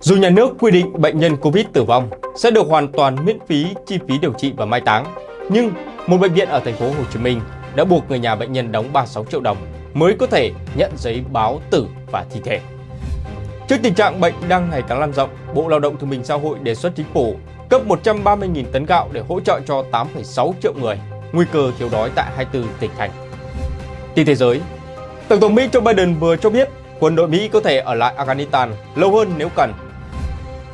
Dù nhà nước quy định bệnh nhân Covid tử vong sẽ được hoàn toàn miễn phí chi phí điều trị và mai táng, nhưng một bệnh viện ở thành phố Hồ Chí Minh đã buộc người nhà bệnh nhân đóng 36 triệu đồng mới có thể nhận giấy báo tử và thi thể. Trước tình trạng bệnh đang ngày càng lan rộng, Bộ Lao động Thương binh Xã hội đề xuất chính phủ cấp 130.000 tấn gạo để hỗ trợ cho 8,6 triệu người nguy cơ thiếu đói tại 24 tỉnh thành. Tin thế giới, Tổng thống Mỹ Joe Biden vừa cho biết quân đội Mỹ có thể ở lại Afghanistan lâu hơn nếu cần.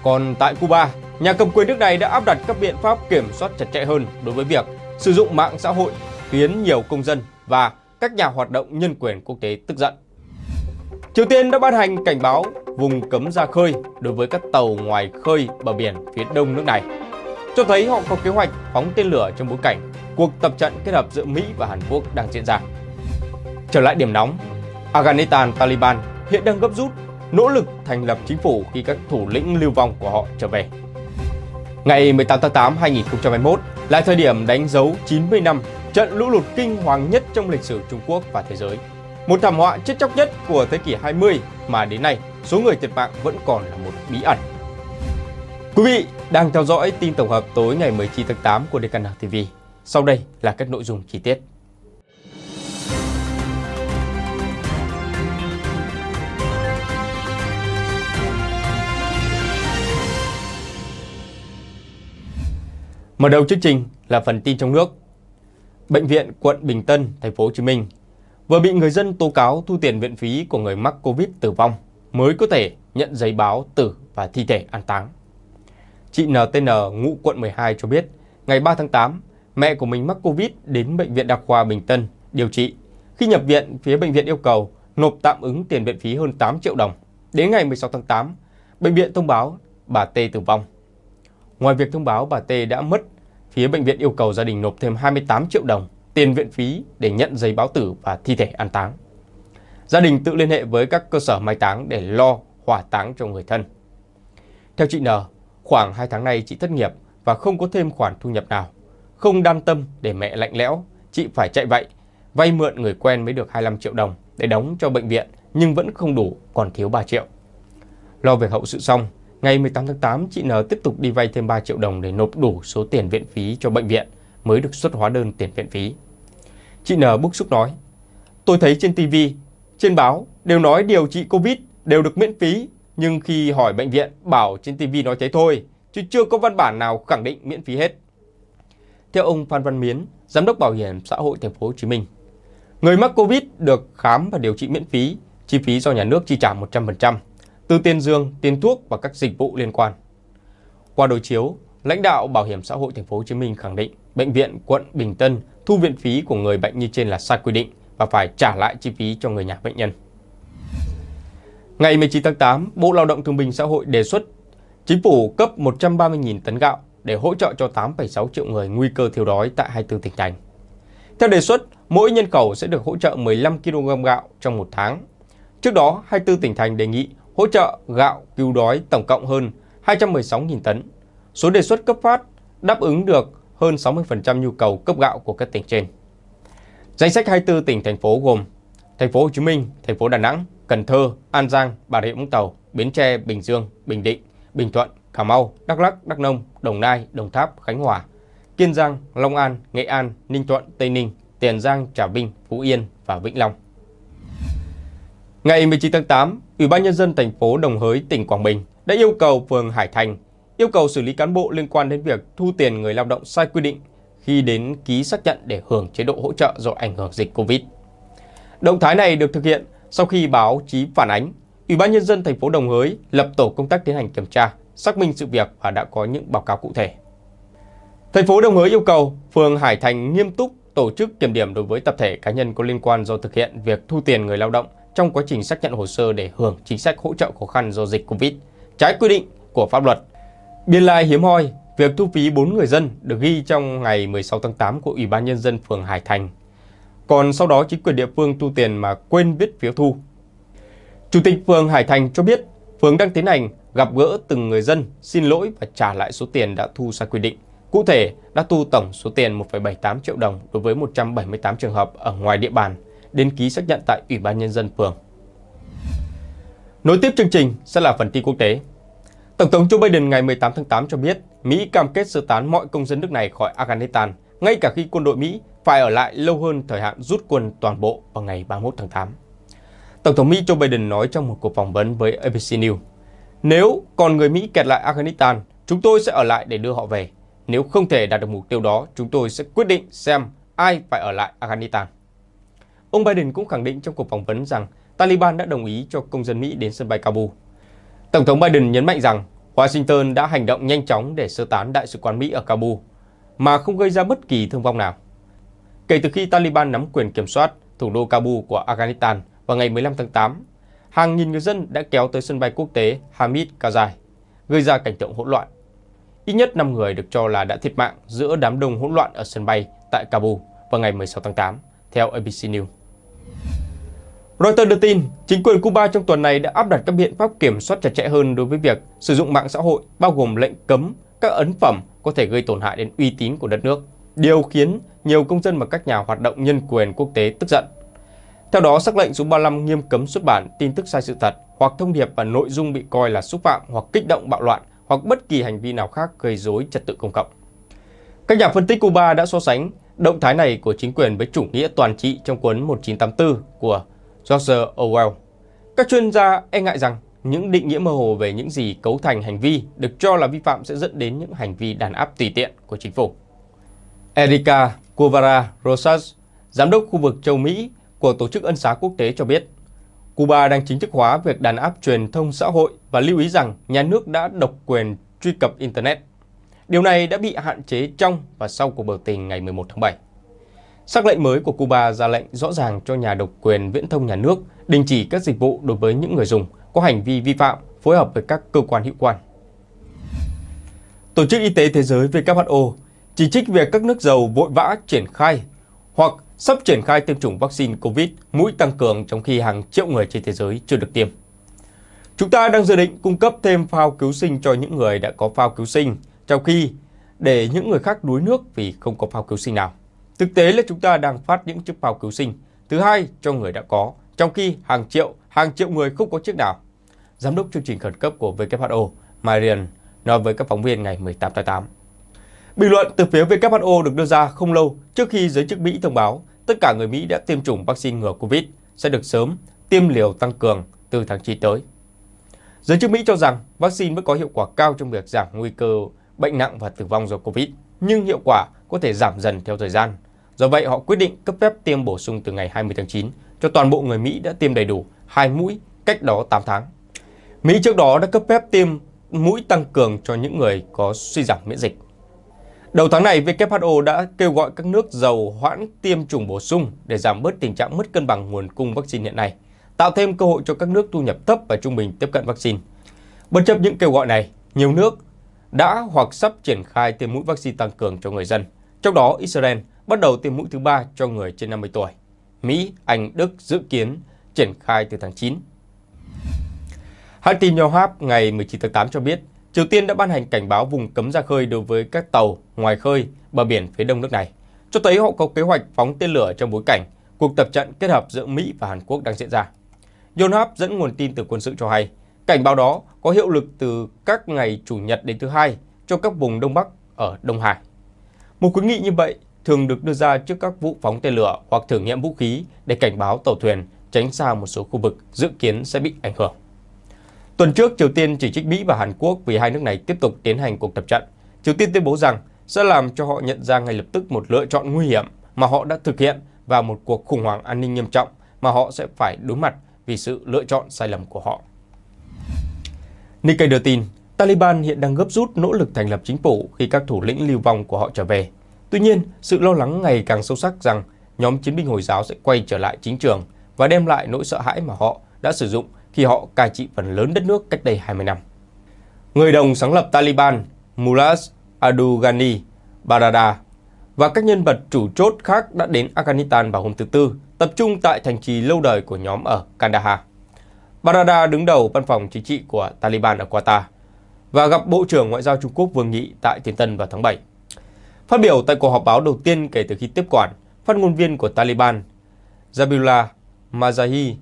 Còn tại Cuba, nhà cầm quyền nước này đã áp đặt các biện pháp kiểm soát chặt chẽ hơn đối với việc sử dụng mạng xã hội khiến nhiều công dân và các nhà hoạt động nhân quyền quốc tế tức giận. Triều Tiên đã ban hành cảnh báo vùng cấm ra khơi đối với các tàu ngoài khơi bờ biển phía đông nước này, cho thấy họ có kế hoạch phóng tên lửa trong bối cảnh cuộc tập trận kết hợp giữa Mỹ và Hàn Quốc đang diễn ra. Trở lại điểm nóng, Afghanistan Taliban hiện đang gấp rút nỗ lực thành lập chính phủ khi các thủ lĩnh lưu vong của họ trở về. Ngày 18 tháng 8 2021 là thời điểm đánh dấu 90 năm trận lũ lụt kinh hoàng nhất trong lịch sử Trung Quốc và thế giới. Một thảm họa chết chóc nhất của thế kỷ 20 mà đến nay số người thiệt mạng vẫn còn là một bí ẩn. Quý vị đang theo dõi tin tổng hợp tối ngày 19 tháng 8 của DKN TV. Sau đây là các nội dung chi tiết. Mở đầu chương trình là phần tin trong nước. Bệnh viện quận Bình Tân, thành phố Hồ Chí Minh vừa bị người dân tố cáo thu tiền viện phí của người mắc Covid tử vong mới có thể nhận giấy báo tử và thi thể an táng. Chị NTN ngụ quận 12 cho biết, ngày 3 tháng 8, mẹ của mình mắc Covid đến bệnh viện Đa khoa Bình Tân điều trị. Khi nhập viện, phía bệnh viện yêu cầu nộp tạm ứng tiền viện phí hơn 8 triệu đồng. Đến ngày 16 tháng 8, bệnh viện thông báo bà T tử vong. Ngoài việc thông báo bà T đã mất, phía bệnh viện yêu cầu gia đình nộp thêm 28 triệu đồng tiền viện phí để nhận giấy báo tử và thi thể an táng. Gia đình tự liên hệ với các cơ sở mai táng để lo hỏa táng cho người thân. Theo chị N, khoảng 2 tháng nay chị thất nghiệp và không có thêm khoản thu nhập nào. Không đan tâm để mẹ lạnh lẽo, chị phải chạy vậy, vay mượn người quen mới được 25 triệu đồng để đóng cho bệnh viện nhưng vẫn không đủ, còn thiếu 3 triệu. Lo việc hậu sự xong, ngày 18 tháng 8 chị N tiếp tục đi vay thêm 3 triệu đồng để nộp đủ số tiền viện phí cho bệnh viện mới được xuất hóa đơn tiền viện phí. Chị N bức xúc nói, tôi thấy trên TV, trên báo đều nói điều trị Covid đều được miễn phí, nhưng khi hỏi bệnh viện bảo trên TV nói thế thôi, chứ chưa có văn bản nào khẳng định miễn phí hết. Theo ông Phan Văn Miến, Giám đốc Bảo hiểm xã hội thành phố Hồ Chí Minh, người mắc Covid được khám và điều trị miễn phí, chi phí do nhà nước chi trả 100%, từ tiền dương, tiền thuốc và các dịch vụ liên quan. Qua đối chiếu, lãnh đạo Bảo hiểm xã hội thành phố Hồ Chí Minh khẳng định bệnh viện quận Bình Tân thu viện phí của người bệnh như trên là sai quy định và phải trả lại chi phí cho người nhà bệnh nhân. Ngày 19 tháng 8, Bộ Lao động Thương binh Xã hội đề xuất chính phủ cấp 130.000 tấn gạo để hỗ trợ cho 8,6 triệu người nguy cơ thiếu đói tại 24 tỉnh thành. Theo đề xuất, mỗi nhân khẩu sẽ được hỗ trợ 15 kg gạo trong một tháng. Trước đó, 24 tỉnh thành đề nghị hỗ trợ gạo cứu đói tổng cộng hơn 216.000 tấn. Số đề xuất cấp phát đáp ứng được hơn 60% nhu cầu cấp gạo của các tỉnh trên. Danh sách 24 tỉnh thành phố gồm thành phố Hồ Chí Minh, thành phố Đà Nẵng, Cần Thơ, An Giang, Bà Rịa Vũng Tàu, Bến Tre, Bình Dương, Bình Định, Bình Thuận, Cà Mau, Đắk Lắk, Đắk Nông, Đồng Nai, Đồng Tháp, Khánh Hòa, Kiên Giang, Long An, Nghệ An, Ninh Thuận, Tây Ninh, Tiền Giang, Trà Vinh, Phú Yên và Vĩnh Long. Ngày 19 tháng 8, Ủy ban nhân dân thành phố Đồng Hới, tỉnh Quảng Bình đã yêu cầu phường Hải Thành yêu cầu xử lý cán bộ liên quan đến việc thu tiền người lao động sai quy định khi đến ký xác nhận để hưởng chế độ hỗ trợ do ảnh hưởng dịch Covid. Động thái này được thực hiện sau khi báo chí phản ánh, Ủy ban nhân dân thành phố Đồng Hới lập tổ công tác tiến hành kiểm tra, xác minh sự việc và đã có những báo cáo cụ thể. Thành phố Đồng Hới yêu cầu phường Hải Thành nghiêm túc tổ chức kiểm điểm đối với tập thể cá nhân có liên quan do thực hiện việc thu tiền người lao động trong quá trình xác nhận hồ sơ để hưởng chính sách hỗ trợ khó khăn do dịch Covid, trái quy định của pháp luật Biên lai hiếm hoi, việc thu phí 4 người dân được ghi trong ngày 16 tháng 8 của Ủy ban Nhân dân phường Hải Thành. Còn sau đó chính quyền địa phương thu tiền mà quên viết phiếu thu. Chủ tịch phường Hải Thành cho biết phường đang tiến hành gặp gỡ từng người dân xin lỗi và trả lại số tiền đã thu sai quy định. Cụ thể, đã thu tổng số tiền 1,78 triệu đồng đối với 178 trường hợp ở ngoài địa bàn đến ký xác nhận tại Ủy ban Nhân dân phường. Nối tiếp chương trình sẽ là phần tin quốc tế. Tổng thống Joe Biden ngày 18 tháng 8 cho biết Mỹ cam kết sơ tán mọi công dân nước này khỏi Afghanistan, ngay cả khi quân đội Mỹ phải ở lại lâu hơn thời hạn rút quân toàn bộ vào ngày 31 tháng 8. Tổng thống Mỹ Joe Biden nói trong một cuộc phỏng vấn với ABC News, nếu còn người Mỹ kẹt lại Afghanistan, chúng tôi sẽ ở lại để đưa họ về. Nếu không thể đạt được mục tiêu đó, chúng tôi sẽ quyết định xem ai phải ở lại Afghanistan. Ông Biden cũng khẳng định trong cuộc phỏng vấn rằng Taliban đã đồng ý cho công dân Mỹ đến sân bay Kabul. Tổng thống Biden nhấn mạnh rằng Washington đã hành động nhanh chóng để sơ tán đại sứ quán Mỹ ở Kabul, mà không gây ra bất kỳ thương vong nào. Kể từ khi Taliban nắm quyền kiểm soát thủ đô Kabul của Afghanistan vào ngày 15 tháng 8, hàng nghìn người dân đã kéo tới sân bay quốc tế Hamid Karzai, gây ra cảnh tượng hỗn loạn. Ít nhất 5 người được cho là đã thiệt mạng giữa đám đông hỗn loạn ở sân bay tại Kabul vào ngày 16 tháng 8, theo ABC News. Reuters đưa tin, chính quyền Cuba trong tuần này đã áp đặt các biện pháp kiểm soát chặt chẽ hơn đối với việc sử dụng mạng xã hội, bao gồm lệnh cấm các ấn phẩm có thể gây tổn hại đến uy tín của đất nước. Điều khiến nhiều công dân và các nhà hoạt động nhân quyền quốc tế tức giận. Theo đó, sắc lệnh số 35 nghiêm cấm xuất bản tin tức sai sự thật hoặc thông điệp và nội dung bị coi là xúc phạm hoặc kích động bạo loạn hoặc bất kỳ hành vi nào khác gây rối trật tự công cộng. Các nhà phân tích Cuba đã so sánh động thái này của chính quyền với chủ nghĩa toàn trị trong cuốn 1984 của George Orwell. Các chuyên gia e ngại rằng những định nghĩa mơ hồ về những gì cấu thành hành vi được cho là vi phạm sẽ dẫn đến những hành vi đàn áp tùy tiện của chính phủ. Erika Covara Rosas, giám đốc khu vực châu Mỹ của Tổ chức Ân xá Quốc tế cho biết, Cuba đang chính thức hóa việc đàn áp truyền thông xã hội và lưu ý rằng nhà nước đã độc quyền truy cập Internet. Điều này đã bị hạn chế trong và sau cuộc biểu tình ngày 11 tháng 7. Sắc lệnh mới của Cuba ra lệnh rõ ràng cho nhà độc quyền viễn thông nhà nước đình chỉ các dịch vụ đối với những người dùng có hành vi vi phạm phối hợp với các cơ quan hữu quan. Tổ chức Y tế Thế giới WHO chỉ trích việc các nước giàu vội vã triển khai hoặc sắp triển khai tiêm chủng vaccine COVID mũi tăng cường trong khi hàng triệu người trên thế giới chưa được tiêm. Chúng ta đang dự định cung cấp thêm phao cứu sinh cho những người đã có phao cứu sinh, trong khi để những người khác đuối nước vì không có phao cứu sinh nào. Thực tế là chúng ta đang phát những chiếc phao cứu sinh thứ hai cho người đã có, trong khi hàng triệu, hàng triệu người không có chiếc nào. Giám đốc chương trình khẩn cấp của WHO, Marian, nói với các phóng viên ngày 18 tháng 8. Bình luận từ phía WHO được đưa ra không lâu trước khi giới chức Mỹ thông báo tất cả người Mỹ đã tiêm chủng vaccine ngừa COVID sẽ được sớm tiêm liều tăng cường từ tháng 9 tới. Giới chức Mỹ cho rằng vaccine vẫn có hiệu quả cao trong việc giảm nguy cơ bệnh nặng và tử vong do COVID, nhưng hiệu quả có thể giảm dần theo thời gian. Do vậy, họ quyết định cấp phép tiêm bổ sung từ ngày 20 tháng 9 cho toàn bộ người Mỹ đã tiêm đầy đủ hai mũi cách đó 8 tháng. Mỹ trước đó đã cấp phép tiêm mũi tăng cường cho những người có suy giảm miễn dịch. Đầu tháng này, WHO đã kêu gọi các nước giàu hoãn tiêm chủng bổ sung để giảm bớt tình trạng mất cân bằng nguồn cung vaccine hiện nay, tạo thêm cơ hội cho các nước thu nhập thấp và trung bình tiếp cận vaccine. Bất chấp những kêu gọi này, nhiều nước đã hoặc sắp triển khai tiêm mũi vaccine tăng cường cho người dân. Trong đó, Israel bắt đầu tiêm mũi thứ ba cho người trên 50 tuổi. Mỹ, Anh, Đức dự kiến triển khai từ tháng 9. Hãng tin Yonhap ngày 19 tháng 8 cho biết, Triều Tiên đã ban hành cảnh báo vùng cấm ra khơi đối với các tàu ngoài khơi bờ biển phía đông nước này, cho thấy họ có kế hoạch phóng tên lửa trong bối cảnh cuộc tập trận kết hợp giữa Mỹ và Hàn Quốc đang diễn ra. Yonhap dẫn nguồn tin từ quân sự cho hay, cảnh báo đó có hiệu lực từ các ngày Chủ nhật đến thứ hai cho các vùng Đông Bắc ở Đông Hải. Một khuyến nghị như vậy thường được đưa ra trước các vụ phóng tên lửa hoặc thử nghiệm vũ khí để cảnh báo tàu thuyền tránh xa một số khu vực dự kiến sẽ bị ảnh hưởng. Tuần trước, Triều Tiên chỉ trích Mỹ và Hàn Quốc vì hai nước này tiếp tục tiến hành cuộc tập trận. Triều Tiên tuyên bố rằng sẽ làm cho họ nhận ra ngay lập tức một lựa chọn nguy hiểm mà họ đã thực hiện và một cuộc khủng hoảng an ninh nghiêm trọng mà họ sẽ phải đối mặt vì sự lựa chọn sai lầm của họ. Nikkei đưa tin, Taliban hiện đang gấp rút nỗ lực thành lập chính phủ khi các thủ lĩnh lưu vong của họ trở về. Tuy nhiên, sự lo lắng ngày càng sâu sắc rằng nhóm chiến binh Hồi giáo sẽ quay trở lại chính trường và đem lại nỗi sợ hãi mà họ đã sử dụng khi họ cai trị phần lớn đất nước cách đây 20 năm. Người đồng sáng lập Taliban Mullah Abdul Ghani Baradar và các nhân vật chủ chốt khác đã đến Afghanistan vào hôm thứ Tư, tập trung tại thành trì lâu đời của nhóm ở Kandahar. Barada đứng đầu văn phòng chính trị của Taliban ở Qatar và gặp Bộ trưởng Ngoại giao Trung Quốc Vương Nghị tại Thiên Tân vào tháng 7. Phát biểu tại cuộc họp báo đầu tiên kể từ khi tiếp quản, phát ngôn viên của Taliban Zabihullah Mazahi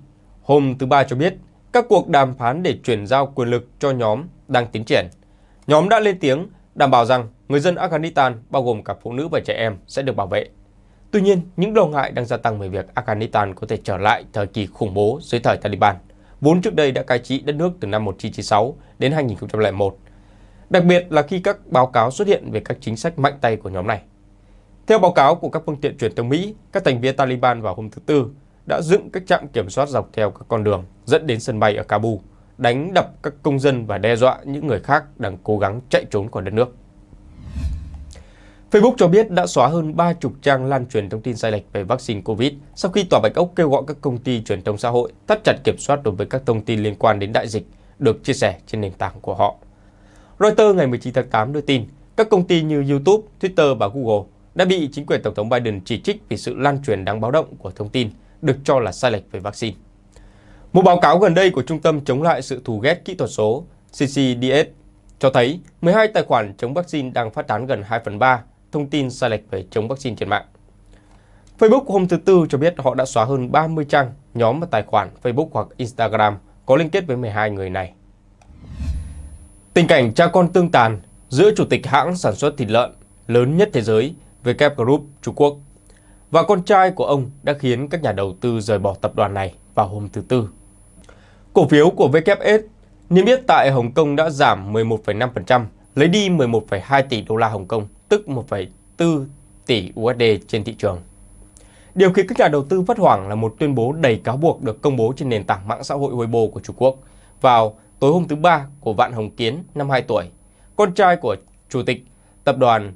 hôm thứ Ba cho biết các cuộc đàm phán để chuyển giao quyền lực cho nhóm đang tiến triển. Nhóm đã lên tiếng đảm bảo rằng người dân Afghanistan, bao gồm cả phụ nữ và trẻ em, sẽ được bảo vệ. Tuy nhiên, những lo ngại đang gia tăng về việc Afghanistan có thể trở lại thời kỳ khủng bố dưới thời Taliban, vốn trước đây đã cai trị đất nước từ năm 1996 đến 2001. Đặc biệt là khi các báo cáo xuất hiện về các chính sách mạnh tay của nhóm này. Theo báo cáo của các phương tiện truyền thông Mỹ, các thành viên Taliban vào hôm thứ Tư đã dựng các trạm kiểm soát dọc theo các con đường dẫn đến sân bay ở Kabul, đánh đập các công dân và đe dọa những người khác đang cố gắng chạy trốn khỏi đất nước. Facebook cho biết đã xóa hơn 30 trang lan truyền thông tin sai lệch về vaccine COVID sau khi Tòa Bạch Ốc kêu gọi các công ty truyền thông xã hội thắt chặt kiểm soát đối với các thông tin liên quan đến đại dịch được chia sẻ trên nền tảng của họ. Reuters ngày 19 tháng 8 đưa tin các công ty như YouTube, Twitter và Google đã bị chính quyền Tổng thống Biden chỉ trích vì sự lan truyền đáng báo động của thông tin được cho là sai lệch về vaccine. Một báo cáo gần đây của Trung tâm chống lại sự thù ghét kỹ thuật số CCDS cho thấy 12 tài khoản chống vaccine đang phát tán gần 2 phần 3 thông tin sai lệch về chống vaccine trên mạng. Facebook hôm thứ Tư cho biết họ đã xóa hơn 30 trang, nhóm và tài khoản Facebook hoặc Instagram có liên kết với 12 người này. Tình cảnh cha con tương tàn giữa chủ tịch hãng sản xuất thịt lợn lớn nhất thế giới WK Group Trung Quốc và con trai của ông đã khiến các nhà đầu tư rời bỏ tập đoàn này vào hôm thứ Tư. Cổ phiếu của WS niêm yết tại Hồng Kông đã giảm 11,5%, lấy đi 11,2 tỷ đô la Hồng Kông, tức 1,4 tỷ USD trên thị trường. Điều khiến các nhà đầu tư phát hoảng là một tuyên bố đầy cáo buộc được công bố trên nền tảng mạng xã hội Weibo của Trung Quốc vào tối hôm thứ Ba của Vạn Hồng Kiến, năm 2 tuổi, con trai của Chủ tịch Tập đoàn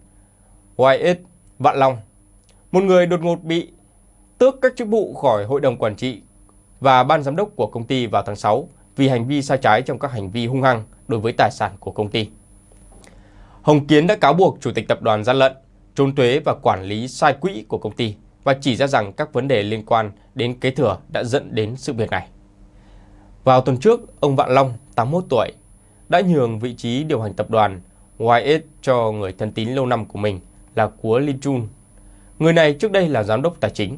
YS Vạn Long. Một người đột ngột bị tước các chức vụ khỏi Hội đồng Quản trị và Ban Giám đốc của công ty vào tháng 6 vì hành vi sai trái trong các hành vi hung hăng đối với tài sản của công ty. Hồng Kiến đã cáo buộc Chủ tịch Tập đoàn gian lận, trốn thuế và quản lý sai quỹ của công ty và chỉ ra rằng các vấn đề liên quan đến kế thừa đã dẫn đến sự việc này. Vào tuần trước, ông Vạn Long, 81 tuổi, đã nhường vị trí điều hành tập đoàn YS cho người thân tín lâu năm của mình là Cúa Linh Chun. Người này trước đây là giám đốc tài chính.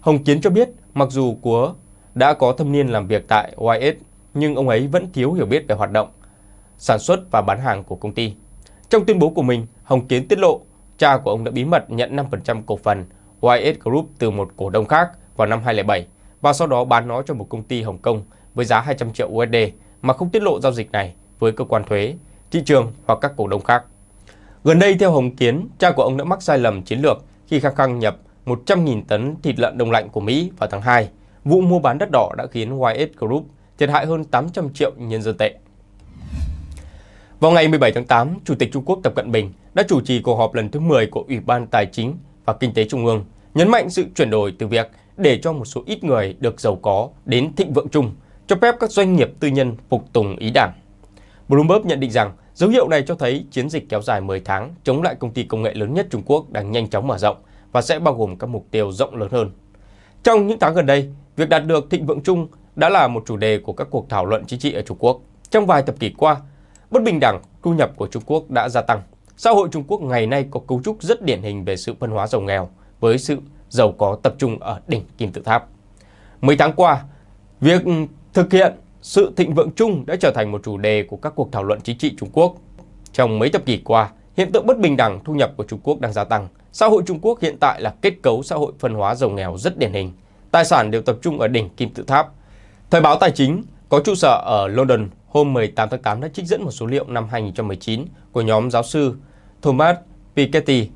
Hồng Kiến cho biết mặc dù Cúa đã có thâm niên làm việc tại YS, nhưng ông ấy vẫn thiếu hiểu biết về hoạt động, sản xuất và bán hàng của công ty. Trong tuyên bố của mình, Hồng Kiến tiết lộ cha của ông đã bí mật nhận 5% cổ phần YS Group từ một cổ đông khác vào năm 2007 và sau đó bán nó cho một công ty Hồng Kông với giá 200 triệu USD mà không tiết lộ giao dịch này với cơ quan thuế, thị trường hoặc các cổ đông khác. Gần đây, theo Hồng Kiến, cha của ông đã mắc sai lầm chiến lược khi khăng khăng nhập 100.000 tấn thịt lợn đông lạnh của Mỹ vào tháng 2. Vụ mua bán đất đỏ đã khiến YS Group thiệt hại hơn 800 triệu nhân dân tệ. Vào ngày 17 tháng 8, Chủ tịch Trung Quốc Tập Cận Bình đã chủ trì cuộc họp lần thứ 10 của Ủy ban Tài chính và Kinh tế Trung ương, nhấn mạnh sự chuyển đổi từ việc để cho một số ít người được giàu có đến thịnh vượng chung, cho phép các doanh nghiệp tư nhân phục tùng ý đảng. Bloomberg nhận định rằng dấu hiệu này cho thấy chiến dịch kéo dài 10 tháng chống lại công ty công nghệ lớn nhất Trung Quốc đang nhanh chóng mở rộng và sẽ bao gồm các mục tiêu rộng lớn hơn. Trong những tháng gần đây, việc đạt được thịnh vượng chung đã là một chủ đề của các cuộc thảo luận chính trị ở Trung Quốc. Trong vài thập kỷ qua, bất bình đẳng thu nhập của Trung Quốc đã gia tăng. Xã hội Trung Quốc ngày nay có cấu trúc rất điển hình về sự phân hóa giàu nghèo với sự giàu có tập trung ở đỉnh kim tự tháp. Mấy tháng qua, việc thực hiện sự thịnh vượng chung đã trở thành một chủ đề của các cuộc thảo luận chính trị Trung Quốc. Trong mấy thập kỷ qua, hiện tượng bất bình đẳng thu nhập của Trung Quốc đang gia tăng. Xã hội Trung Quốc hiện tại là kết cấu xã hội phân hóa giàu nghèo rất điển hình. Tài sản đều tập trung ở đỉnh kim tự tháp. Thời báo Tài chính có trụ sở ở London hôm 18 tháng 8 đã trích dẫn một số liệu năm 2019 của nhóm giáo sư Thomas Piketty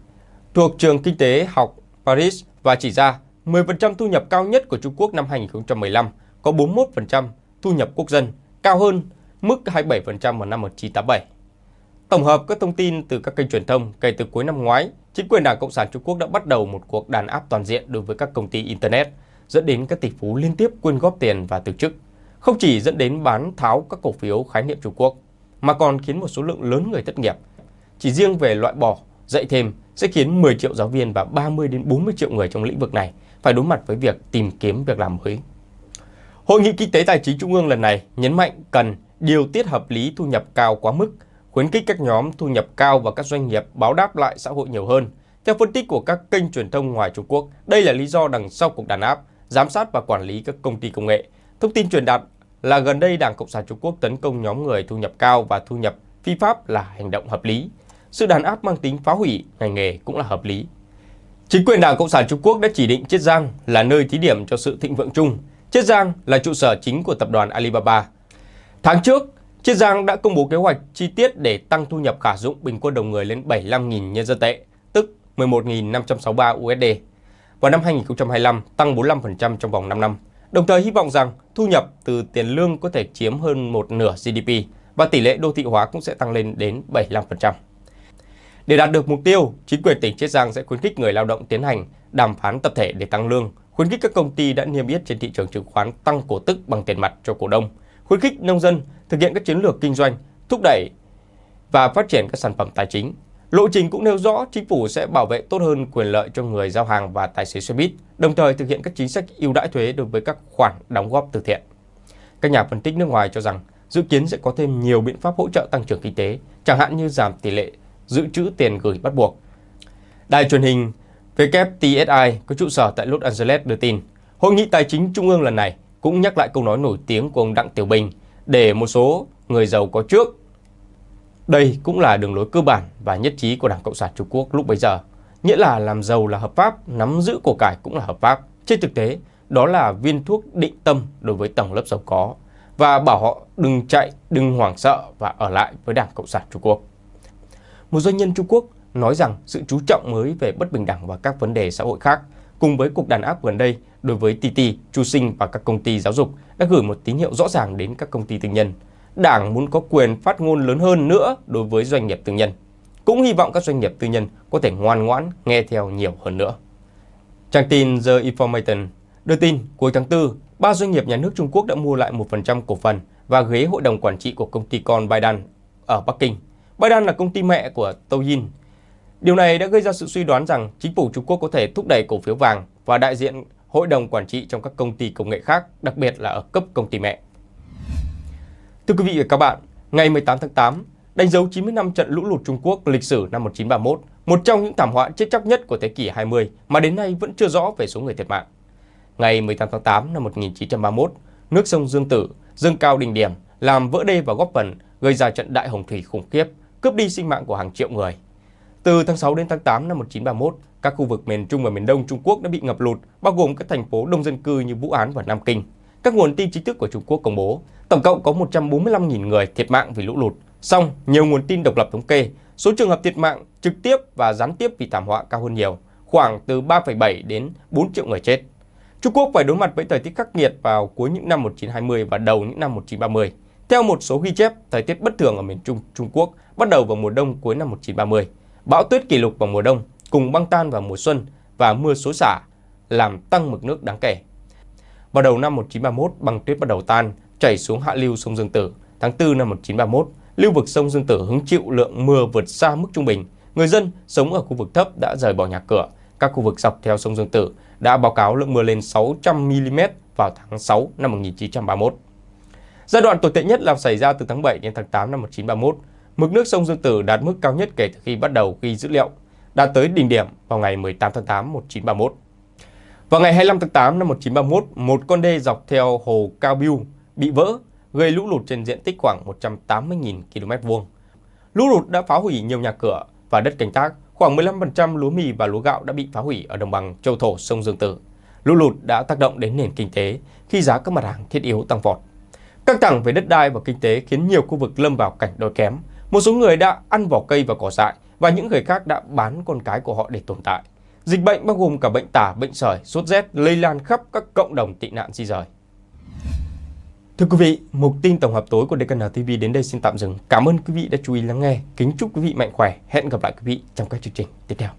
thuộc trường kinh tế học Paris và chỉ ra 10% thu nhập cao nhất của Trung Quốc năm 2015 có 41% thu nhập quốc dân, cao hơn mức 27% vào năm 1987. Tổng hợp các thông tin từ các kênh truyền thông kể từ cuối năm ngoái, chính quyền Đảng Cộng sản Trung Quốc đã bắt đầu một cuộc đàn áp toàn diện đối với các công ty Internet, dẫn đến các tỷ phú liên tiếp quyên góp tiền và từ chức. Không chỉ dẫn đến bán tháo các cổ phiếu khái niệm Trung Quốc, mà còn khiến một số lượng lớn người thất nghiệp. Chỉ riêng về loại bỏ, dạy thêm sẽ khiến 10 triệu giáo viên và 30 đến 40 triệu người trong lĩnh vực này phải đối mặt với việc tìm kiếm việc làm mới. Hội nghị Kinh tế Tài chính Trung ương lần này nhấn mạnh cần điều tiết hợp lý thu nhập cao quá mức, khuyến khích các nhóm thu nhập cao và các doanh nghiệp báo đáp lại xã hội nhiều hơn. Theo phân tích của các kênh truyền thông ngoài Trung Quốc, đây là lý do đằng sau cuộc đàn áp, giám sát và quản lý các công ty công nghệ. Thông tin truyền đạt là gần đây Đảng Cộng sản Trung Quốc tấn công nhóm người thu nhập cao và thu nhập phi pháp là hành động hợp lý. Sự đàn áp mang tính phá hủy ngành nghề cũng là hợp lý. Chính quyền Đảng Cộng sản Trung Quốc đã chỉ định Chiết Giang là nơi thí điểm cho sự thịnh vượng chung. Chiết Giang là trụ sở chính của tập đoàn Alibaba. Tháng trước, Chiết Giang đã công bố kế hoạch chi tiết để tăng thu nhập khả dụng bình quân đầu người lên 75.000 nhân dân tệ, tức 11.563 USD. Vào năm 2025, tăng 45% trong vòng 5 năm. Đồng thời hy vọng rằng thu nhập từ tiền lương có thể chiếm hơn một nửa GDP và tỷ lệ đô thị hóa cũng sẽ tăng lên đến 75%. Để đạt được mục tiêu, chính quyền tỉnh Chiết Giang sẽ khuyến khích người lao động tiến hành đàm phán tập thể để tăng lương, khuyến khích các công ty đã niêm yết trên thị trường chứng khoán tăng cổ tức bằng tiền mặt cho cổ đông, khuyến khích nông dân thực hiện các chiến lược kinh doanh, thúc đẩy và phát triển các sản phẩm tài chính. Lộ trình cũng nêu rõ chính phủ sẽ bảo vệ tốt hơn quyền lợi cho người giao hàng và tài xế xe buýt, đồng thời thực hiện các chính sách ưu đãi thuế đối với các khoản đóng góp từ thiện. Các nhà phân tích nước ngoài cho rằng dự kiến sẽ có thêm nhiều biện pháp hỗ trợ tăng trưởng kinh tế, chẳng hạn như giảm tỷ lệ dự trữ tiền gửi bắt buộc. Đài truyền hình WTSI có trụ sở tại Los Angeles đưa tin, Hội nghị Tài chính Trung ương lần này cũng nhắc lại câu nói nổi tiếng của ông Đặng Tiểu Bình để một số người giàu có trước. Đây cũng là đường lối cơ bản và nhất trí của Đảng Cộng sản Trung Quốc lúc bấy giờ, nghĩa là làm giàu là hợp pháp, nắm giữ của cải cũng là hợp pháp. Trên thực tế, đó là viên thuốc định tâm đối với tầng lớp giàu có và bảo họ đừng chạy, đừng hoảng sợ và ở lại với Đảng Cộng sản Trung Quốc. Một doanh nhân Trung Quốc nói rằng sự chú trọng mới về bất bình đẳng và các vấn đề xã hội khác cùng với cuộc đàn áp gần đây đối với TT, Chu Sinh và các công ty giáo dục đã gửi một tín hiệu rõ ràng đến các công ty tư nhân. Đảng muốn có quyền phát ngôn lớn hơn nữa đối với doanh nghiệp tư nhân. Cũng hy vọng các doanh nghiệp tư nhân có thể ngoan ngoãn nghe theo nhiều hơn nữa. Trang tin The Information đưa tin cuối tháng 4, ba doanh nghiệp nhà nước Trung Quốc đã mua lại 1% cổ phần và ghế hội đồng quản trị của công ty con Baidan ở Bắc Kinh. Baidan là công ty mẹ của Douyin. Điều này đã gây ra sự suy đoán rằng chính phủ Trung Quốc có thể thúc đẩy cổ phiếu vàng và đại diện hội đồng quản trị trong các công ty công nghệ khác, đặc biệt là ở cấp công ty mẹ. Thưa quý vị và các bạn, ngày 18 tháng 8, đánh dấu 90 năm trận lũ lụt Trung Quốc lịch sử năm 1931, một trong những thảm họa chết chóc nhất của thế kỷ 20 mà đến nay vẫn chưa rõ về số người thiệt mạng. Ngày 18 tháng 8 năm 1931, nước sông Dương Tử dâng cao đỉnh điểm, làm vỡ đê và góp phần gây ra trận đại hồng thủy khủng khiếp, cướp đi sinh mạng của hàng triệu người. Từ tháng 6 đến tháng 8 năm 1931, các khu vực miền Trung và miền Đông Trung Quốc đã bị ngập lụt, bao gồm các thành phố đông dân cư như Vũ Án và Nam Kinh. Các nguồn tin chính thức của Trung Quốc công bố, tổng cộng có 145.000 người thiệt mạng vì lũ lụt. Song, nhiều nguồn tin độc lập thống kê, số trường hợp thiệt mạng trực tiếp và gián tiếp vì thảm họa cao hơn nhiều, khoảng từ 3,7 đến 4 triệu người chết. Trung Quốc phải đối mặt với thời tiết khắc nghiệt vào cuối những năm 1920 và đầu những năm 1930. Theo một số ghi chép, thời tiết bất thường ở miền Trung Trung Quốc bắt đầu vào mùa đông cuối năm 1930. Bão tuyết kỷ lục vào mùa đông cùng băng tan vào mùa xuân và mưa xối xả làm tăng mực nước đáng kể. Vào đầu năm 1931, băng tuyết bắt đầu tan, chảy xuống hạ lưu sông Dương Tử. Tháng 4 năm 1931, lưu vực sông Dương Tử hứng chịu lượng mưa vượt xa mức trung bình. Người dân sống ở khu vực thấp đã rời bỏ nhà cửa. Các khu vực dọc theo sông Dương Tử đã báo cáo lượng mưa lên 600 mm vào tháng 6 năm 1931. Giai đoạn tồi tệ nhất là xảy ra từ tháng 7 đến tháng 8 năm 1931. Mực nước sông Dương Tử đạt mức cao nhất kể từ khi bắt đầu ghi dữ liệu, đạt tới đỉnh điểm vào ngày 18 tháng 8 1931. Vào ngày 25 tháng 8 năm 1931, một con đê dọc theo hồ Cao Biu bị vỡ, gây lũ lụt trên diện tích khoảng 180.000 km vuông. Lũ lụt đã phá hủy nhiều nhà cửa và đất canh tác, khoảng 15% lúa mì và lúa gạo đã bị phá hủy ở đồng bằng châu thổ sông Dương Tử. Lũ lụt đã tác động đến nền kinh tế khi giá các mặt hàng thiết yếu tăng vọt. Căng thẳng về đất đai và kinh tế khiến nhiều khu vực lâm vào cảnh đói kém. Một số người đã ăn vỏ cây và cỏ dại và những người khác đã bán con cái của họ để tồn tại. Dịch bệnh bao gồm cả bệnh tả, bệnh sởi, sốt rét lây lan khắp các cộng đồng tị nạn di rời. Thưa quý vị, mục tin tổng hợp tối của DKN TV đến đây xin tạm dừng. Cảm ơn quý vị đã chú ý lắng nghe. Kính chúc quý vị mạnh khỏe. Hẹn gặp lại quý vị trong các chương trình tiếp theo.